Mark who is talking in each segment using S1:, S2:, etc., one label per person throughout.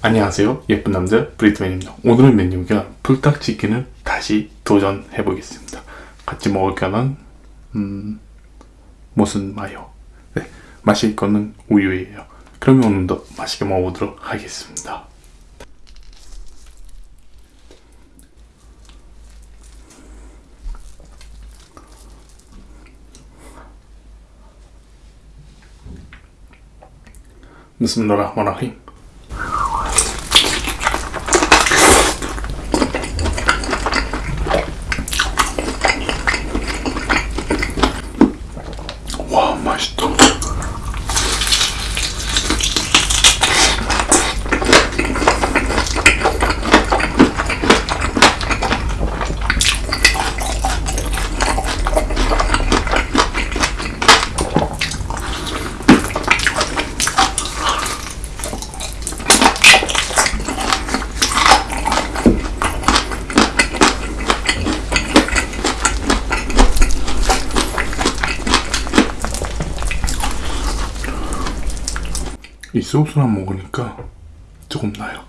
S1: 안녕하세요. 예쁜 남자 브리트맨입니다. 오늘의 메뉴가 불닭치킨을 다시 도전해 보겠습니다. 같이 먹을까는 음, 무슨 마요? 네, 마실 거는 우유예요. 그러면 오늘도 맛있게 먹어보도록 하겠습니다. بسم الله الرحمن الرحيم. 이 소스랑 먹으니까 조금 나요.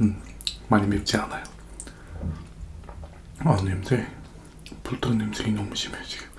S1: 음, 많이 맵지 않아요. 아 냄새, 불닭 냄새가 너무 심해 지금.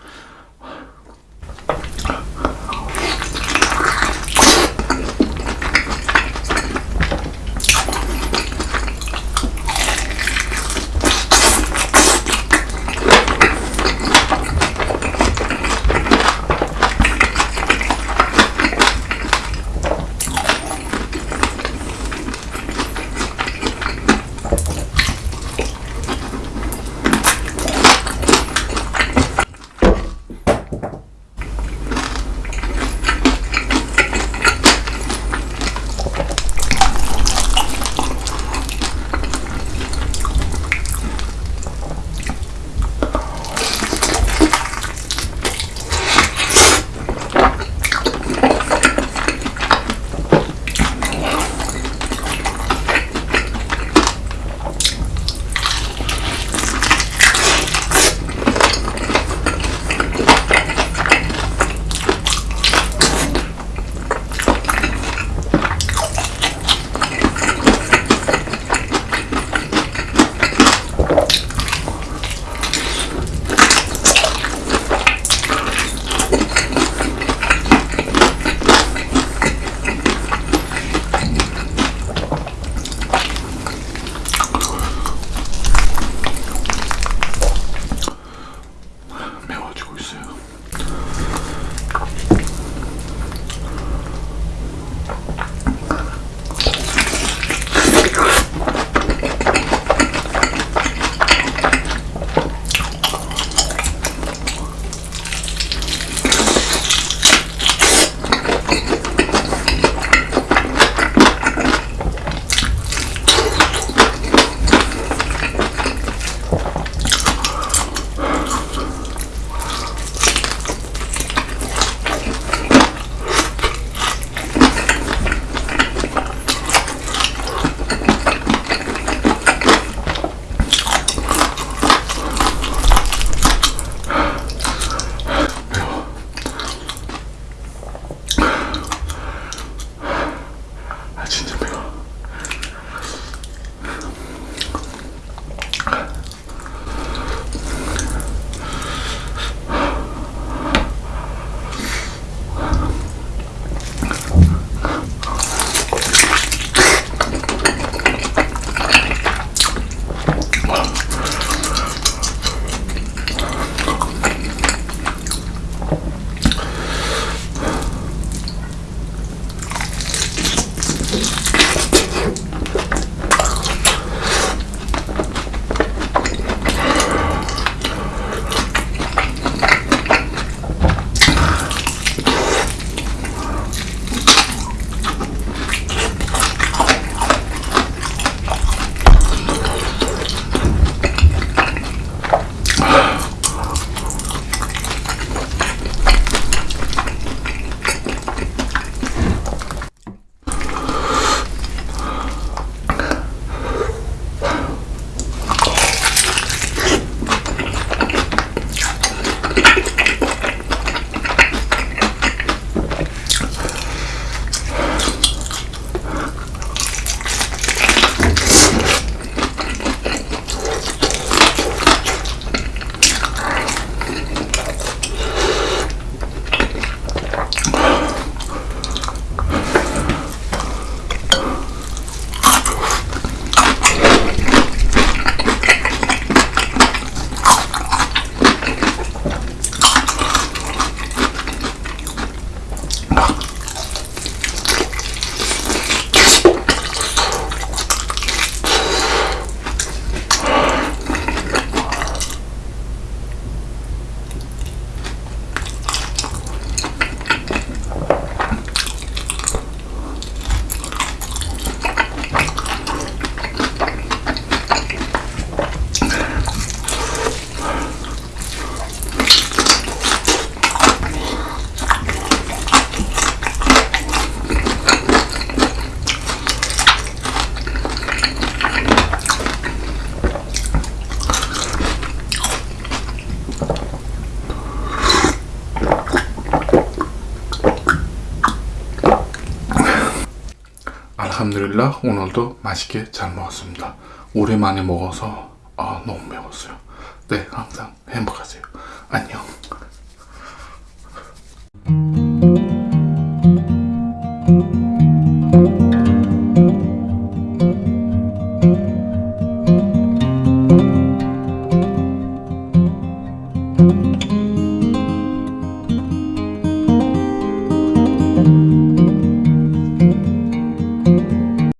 S1: 알함드릴라 오늘도 맛있게 잘 먹었습니다. 오랜만에 먹어서 아, 너무 매웠어요. 네, 항상 행복하세요. 안녕.